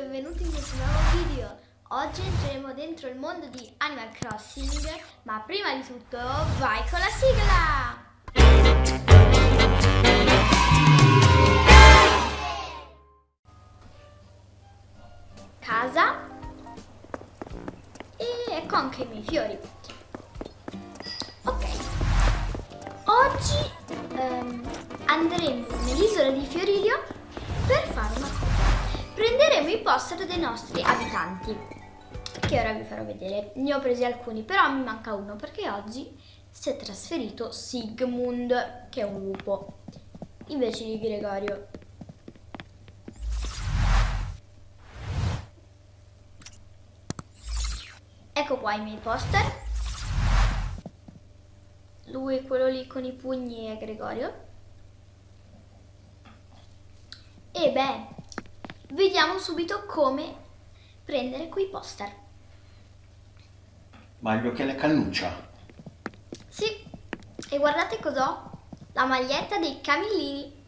benvenuti in questo nuovo video. Oggi entreremo dentro il mondo di Animal Crossing, ma prima di tutto vai con la sigla! Casa e ecco anche i miei fiori. Ok, oggi ehm, andremo nell'isola di Fiorilio per fare una cosa. Prenderemo i poster dei nostri abitanti, che ora vi farò vedere. Ne ho presi alcuni, però mi manca uno, perché oggi si è trasferito Sigmund, che è un lupo, invece di Gregorio. Ecco qua i miei poster. Lui, quello lì con i pugni è Gregorio. E beh, Vediamo subito come prendere quei poster. Ma gli occhiali a cannuccia? Sì, e guardate cos'ho? La maglietta dei camillini.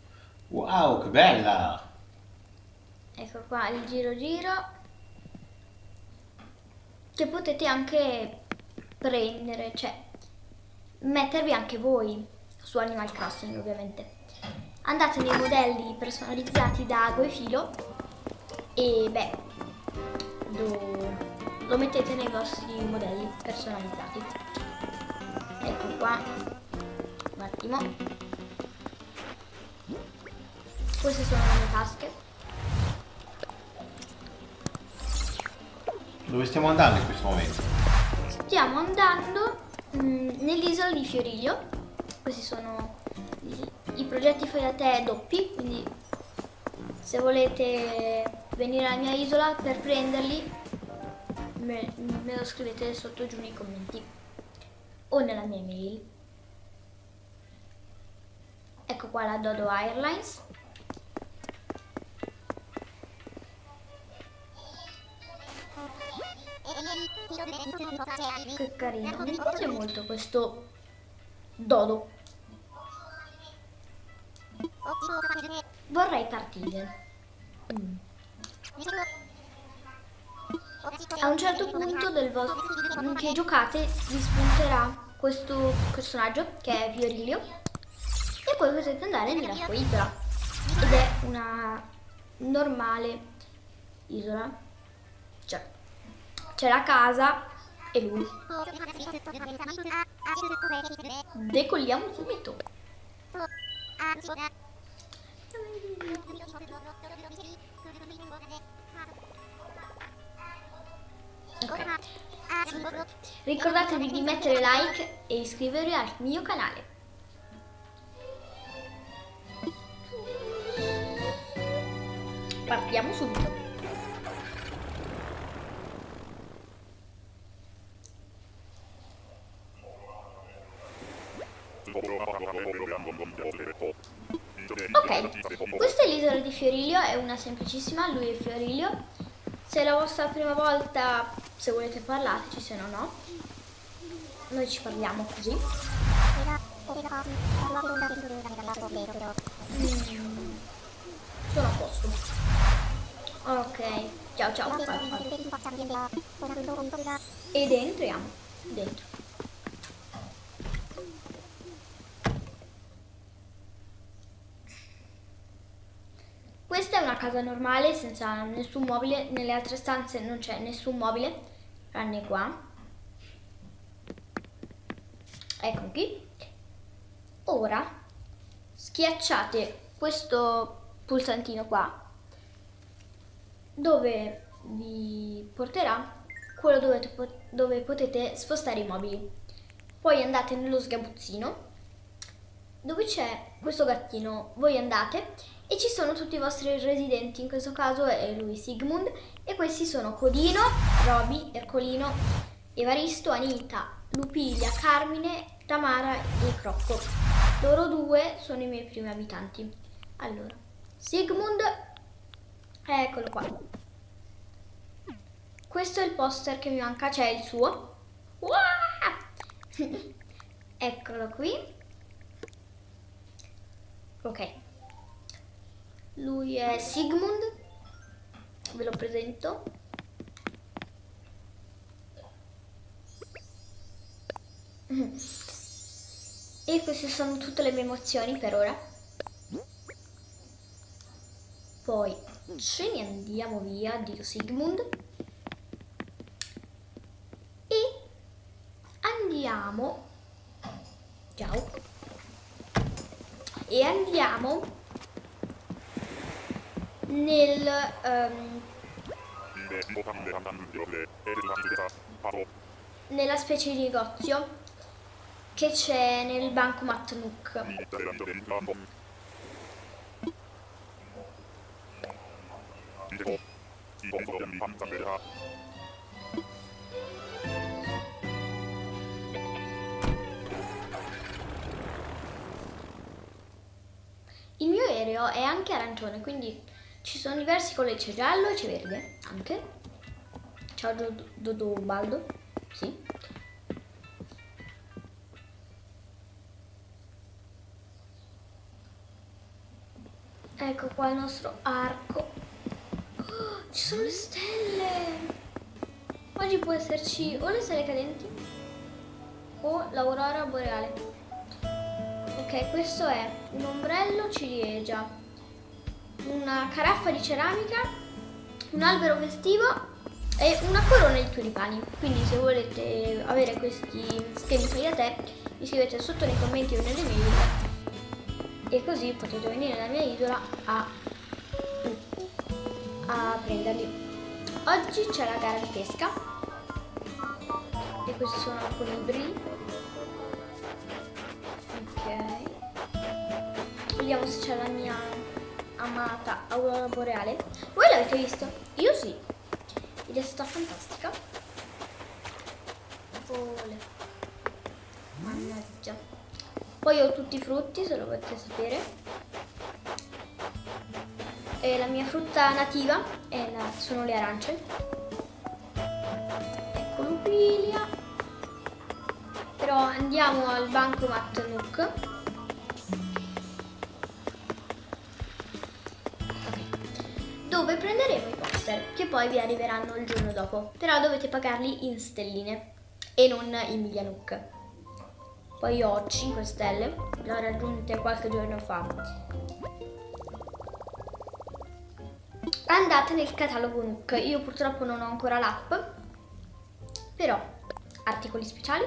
Wow, che bella! Ecco qua il giro giro. Che potete anche prendere, cioè mettervi anche voi su Animal Crossing ovviamente. Andate nei modelli personalizzati da Ago e Filo e beh, lo, lo mettete nei vostri modelli personalizzati. Ecco qua, un attimo. Queste sono le mie tasche. Dove stiamo andando in questo momento? Stiamo andando mm, nell'isola di Fioriglio. Questi sono i, i progetti fai da te doppi, quindi se volete venire alla mia isola per prenderli. Me, me lo scrivete sotto giù nei commenti. O nella mia mail. Ecco qua la Dodo Airlines. Che carino. Mi piace molto questo Dodo. Vorrei partire. Mm. A un certo punto del vostro che giocate vi spunterà questo personaggio che è Fiorilio e poi potete andare nella isola. Ed è una normale isola. Cioè c'è la casa e lui. Decolliamo subito Okay. Ricordatevi di mettere like e iscrivervi al mio canale. Partiamo subito. Ok, questa è l'isola di Fiorilio, è una semplicissima, lui è Fiorilio. Se è la vostra prima volta, se volete parlateci, se no no. Noi ci parliamo così. Sono a posto. Ok, ciao ciao. Ed entriamo dentro. Questa è una casa normale senza nessun mobile, nelle altre stanze non c'è nessun mobile, tranne qua. Ecco qui. Ora schiacciate questo pulsantino qua dove vi porterà quello dove, dove potete spostare i mobili. Poi andate nello sgabuzzino dove c'è questo gattino. Voi andate e ci sono tutti i vostri residenti, in questo caso è lui Sigmund e questi sono Codino, Roby, Ercolino, Evaristo, Anita, Lupilia, Carmine, Tamara e Crocco. Loro due sono i miei primi abitanti. Allora, Sigmund, eccolo qua. Questo è il poster che mi manca, c'è il suo. Eccolo qui. Ok. Lui è Sigmund, ve lo presento. E queste sono tutte le mie emozioni per ora. Poi ce ne andiamo via, Dio Sigmund. E andiamo... Ciao. E andiamo nel... ehm, nella specie di negozio che c'è nel bancomat Nook. Il mio aereo è anche arancione, quindi ci sono diversi colori, c'è giallo e c'è verde anche. Ciao Dodo Baldo, sì. Ecco qua il nostro arco. Oh, ci sono le stelle! Oggi può esserci o le stelle cadenti o l'aurora boreale. Ok, questo è un ombrello ciliegia, una caraffa di ceramica, un albero festivo e una corona di tulipani. Quindi se volete avere questi schemi fai da te, mi scrivete sotto nei commenti o nelle mail e così potete venire nella mia isola a, a prenderli. Oggi c'è la gara di pesca e questi sono alcuni ibridi. Ok. Vediamo se c'è la mia amata aurora boreale. Voi l'avete visto? Io sì. Ed è stata fantastica. Vole. Mannaggia. Poi ho tutti i frutti, se lo volete sapere. E la mia frutta nativa la, sono le arance. Ecco l'upilia. Però andiamo al bancomat Nook. Dove prenderemo i poster, che poi vi arriveranno il giorno dopo. Però dovete pagarli in stelline e non in Nook. Poi ho 5 stelle, le ho raggiunte qualche giorno fa. Andate nel catalogo Nook, io purtroppo non ho ancora l'app, però articoli speciali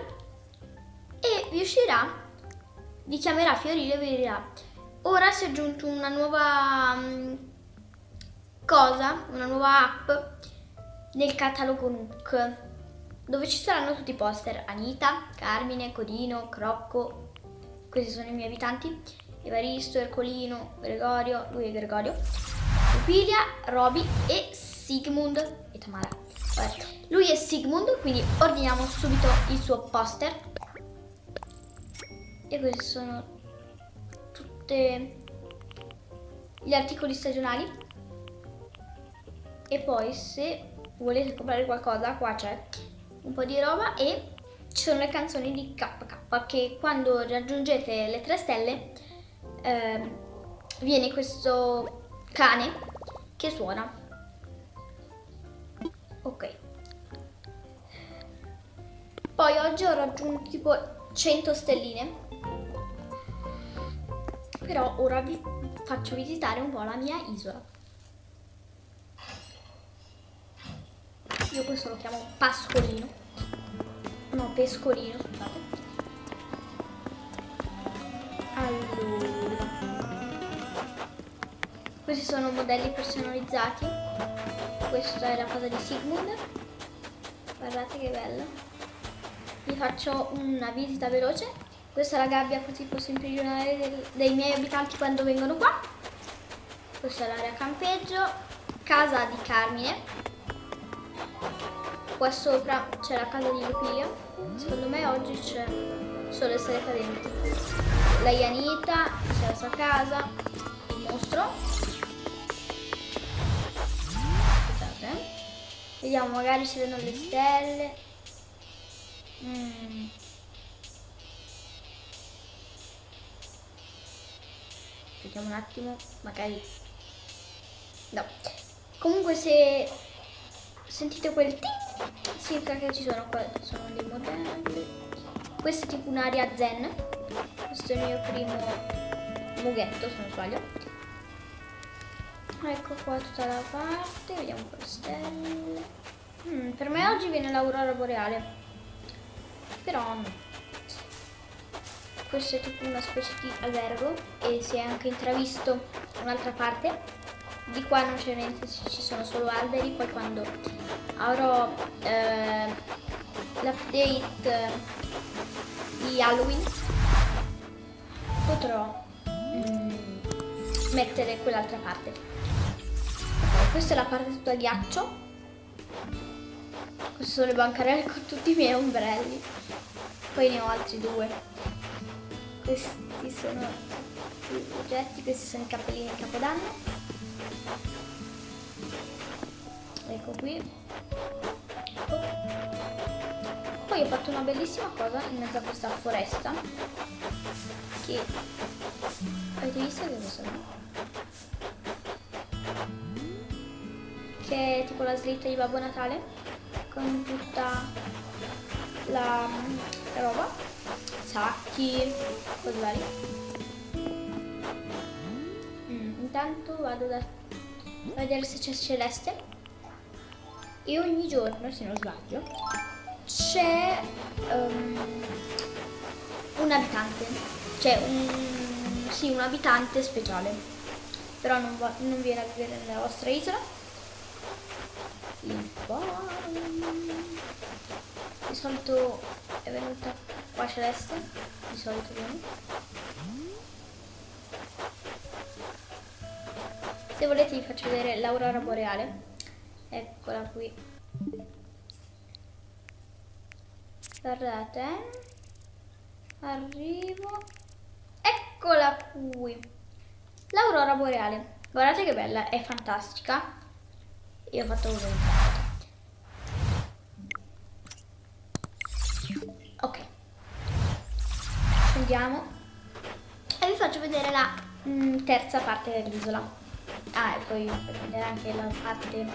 e vi uscirà, vi chiamerà Fiorino e vi dirà ora si è aggiunto una nuova um, cosa, una nuova app nel catalogo Nook dove ci saranno tutti i poster Anita, Carmine, Codino, Crocco, questi sono i miei abitanti, Evaristo, Ercolino, Gregorio, lui è Gregorio, Lupilia, Roby e Sigmund e Tamara. Lui è Sigmund, quindi ordiniamo subito il suo poster. E questi sono tutti gli articoli stagionali. E poi se volete comprare qualcosa, qua c'è un po' di roba e ci sono le canzoni di KK che quando raggiungete le 3 stelle eh, viene questo cane che suona. Ok. Poi oggi ho raggiunto tipo 100 stelline. Però ora vi faccio visitare un po' la mia isola. Io questo lo chiamo pascolino. No, pescolino, scusate. Allora. Questi sono modelli personalizzati. Questa è la cosa di Sigmund. Guardate che bello. Vi faccio una visita veloce. Questa è la gabbia così posso imprigionare dei miei abitanti quando vengono qua. Questa è l'area campeggio. Casa di Carmine qua sopra c'è la casa di Lupilia. Secondo me oggi c'è solo le stelle cadenti. La Yanita, c'è la sua casa, il mostro. Aspettate. Vediamo, magari ci vedono le stelle. Mm. Vediamo un attimo, magari... No. Comunque se sentite quel ting? Circa che ci sono qua, sono dei modelli. Questo è tipo un'area zen. Questo è il mio primo mughetto, se non sbaglio. Ecco qua tutta la parte, vediamo un po' le stelle. Mm, per me oggi viene l'aurora boreale. Però no. Questo è tipo una specie di albergo e si è anche intravisto un'altra parte. Di qua non c'è niente, ci sono solo alberi, poi quando avrò eh, l'update di Halloween potrò mm, mettere quell'altra parte. Questa è la parte tutta ghiaccio. Queste sono le bancarelle con tutti i miei ombrelli. Poi ne ho altri due. Questi sono i oggetti, questi sono i cappellini di Capodanno. Ecco qui. Poi ho fatto una bellissima cosa in mezzo a questa foresta. Che avete visto che sono? Che è tipo la slitta di Babbo Natale con tutta la roba, sacchi, cose varie. Intanto vado da a vedere se c'è Celeste e ogni giorno, se non sbaglio, c'è um, un abitante, cioè un, sì, un abitante speciale, però non, va, non viene a vivere nella vostra isola. Il Di solito è venuta qua Celeste, di solito viene. Se volete vi faccio vedere l'aurora boreale. Eccola qui. Guardate arrivo. Eccola qui. L'aurora boreale. Guardate che bella è fantastica. Io ho fatto un ok. Scendiamo. E vi faccio vedere la mh, mm, terza parte dell'isola Ah, e poi vedere anche la parte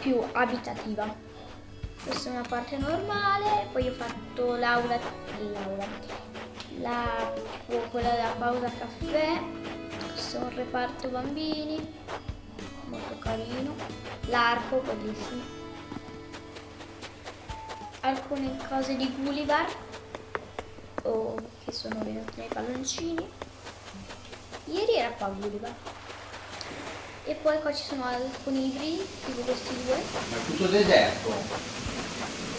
più abitativa. Questa è una parte normale, poi ho fatto l'aula, l'aula, la, quella della pausa caffè, questo è un reparto bambini, molto carino, l'arco, bellissimo, alcune cose di Gulliver, oh, che sono venuti nei palloncini, ieri era qua Gulliver. E poi qua ci sono alcuni libri, tipo questi due. Ma è tutto deserto?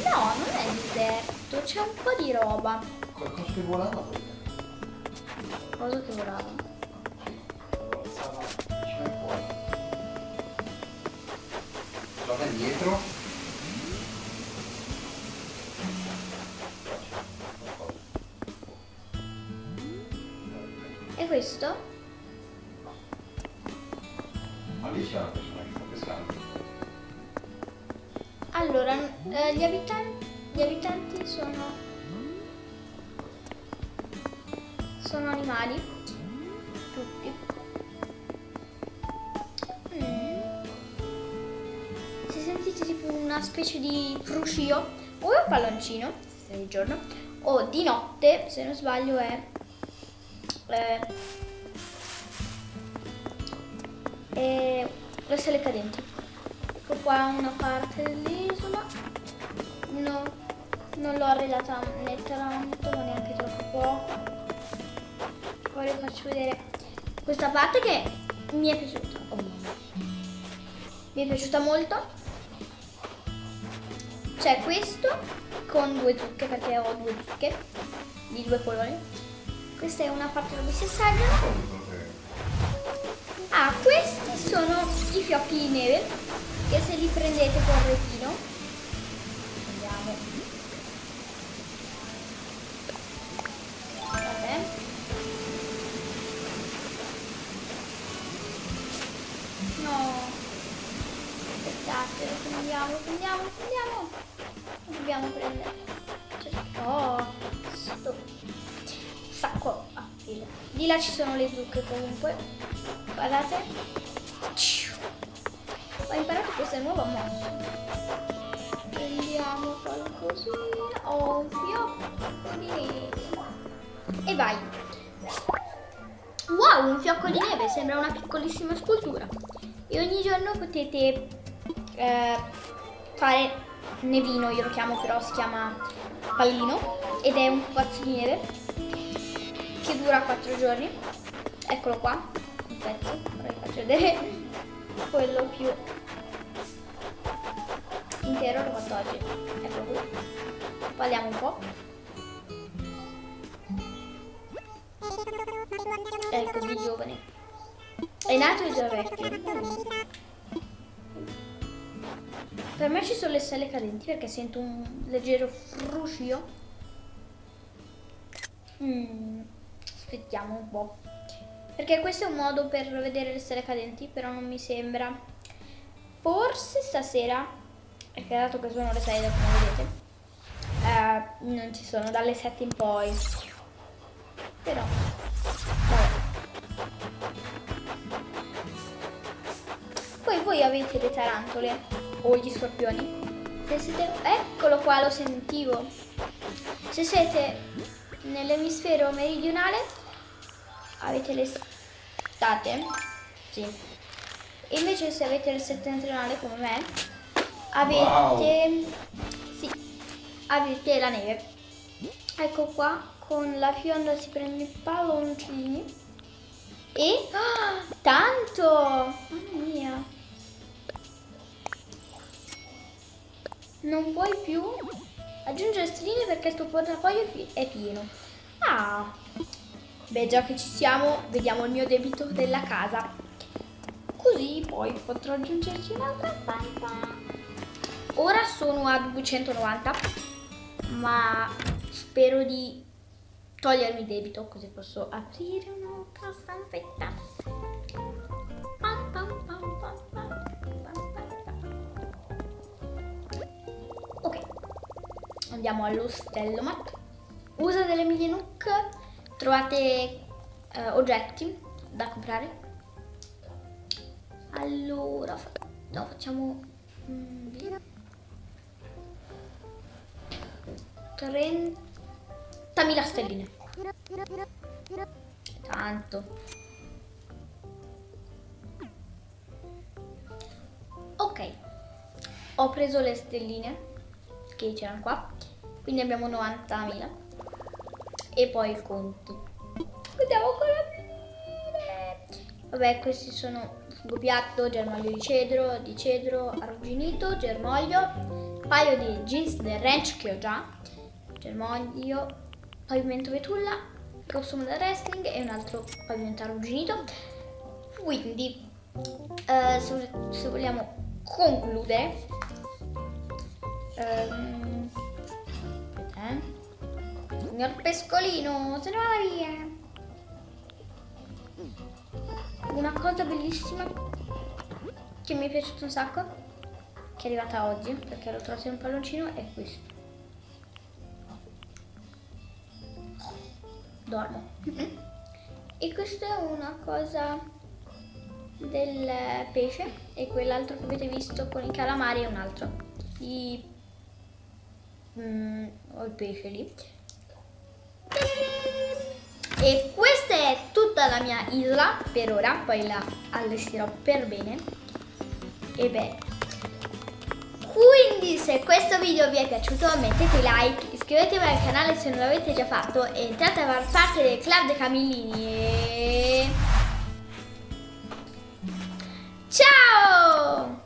No, non è deserto, c'è un po' di roba. Qualcosa che volava poi. Cosa che volava? Guarda dietro. Allora, eh, gli, abitanti, gli abitanti sono... Sono animali, tutti. Mm. Se sentite tipo una specie di fruscio o è un palloncino, se di giorno, o di notte, se non sbaglio è... Eh, e le stelle cadenti. Ecco qua una parte dell'isola. No, non l'ho arredata né tanto, ma neanche troppo poco. Poi vi faccio vedere questa parte che mi è piaciuta. Oh, mi è piaciuta molto. C'è questo con due zucche perché ho due zucche di due colori. Questa è una parte dove si assaggiano Ah, sono i fiocchi di neve che se li prendete con retino. Andiamo. No. Aspettate prendiamo prendiamo prendiamo. Lo dobbiamo prendere. Oh sto. Sacco. Ah, di là ci sono le zucche comunque. Guardate ho imparato questa nuova mossa. Prendiamo qualcosina. Neve. E vai. Wow, un fiocco di neve, sembra una piccolissima scultura. E ogni giorno potete eh, fare nevino, io lo chiamo però si chiama pallino ed è un pupazzo di neve che dura 4 giorni. Eccolo qua, un pezzo, ora vi faccio vedere quello più l'ho fatto oggi. Eccolo qui. Parliamo un po'. Ecco, di giovane. È nato e già vecchio. Per me ci sono le stelle cadenti perché sento un leggero fruscio. Mm, aspettiamo un po'. Perché questo è un modo per vedere le stelle cadenti, però non mi sembra. Forse stasera, perché dato che sono le 6 come vedete, eh, non ci sono dalle 7 in poi. Però. Poi voi avete le tarantole o gli scorpioni. Se siete, eccolo qua, lo sentivo. Se siete nell'emisfero meridionale avete l'estate, sì. E invece se avete il settentrionale come me, avete, wow. sì, avete la neve. Ecco qua, con la fionda si prende i palloncini e oh, tanto, mamma mia. Non puoi più aggiungere stelline perché il tuo portafoglio è pieno. Ah, beh già che ci siamo, vediamo il mio debito della casa. Così poi potrò aggiungerci un'altra stanza. Ora sono a 290, ma spero di togliermi debito così posso aprire un'altra stanzetta. andiamo all'Ostellomat. Usa delle mini Nook, trovate eh, oggetti da comprare. Allora, no, facciamo... Mm, 30.000 stelline. Tanto. Ok, ho preso le stelline che c'erano qua. Quindi abbiamo 90.000 e poi il conto. Andiamo con la vabbè questi sono piatto, germoglio di cedro, di cedro arrugginito, germoglio paio di jeans del ranch che ho già germoglio, pavimento betulla costume da wrestling e un altro pavimento arrugginito quindi eh, se, se vogliamo concludere um, eh? Signor Pescolino, se ne va via. Una cosa bellissima che mi è piaciuta un sacco, che è arrivata oggi, perché l'ho trovato in un palloncino, è questo. Dormo. E questa è una cosa del pesce e quell'altro che avete visto con i calamari è un altro. I mm, ho il pesce lì e questa è tutta la mia isola per ora poi la allestirò per bene e beh quindi se questo video vi è piaciuto mettete like iscrivetevi al canale se non l'avete già fatto e entrate a far parte del club dei camillini e... ciao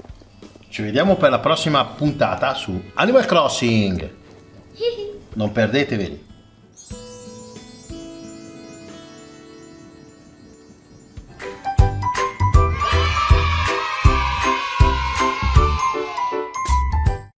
ci vediamo per la prossima puntata su Animal Crossing. Non perdeteveli.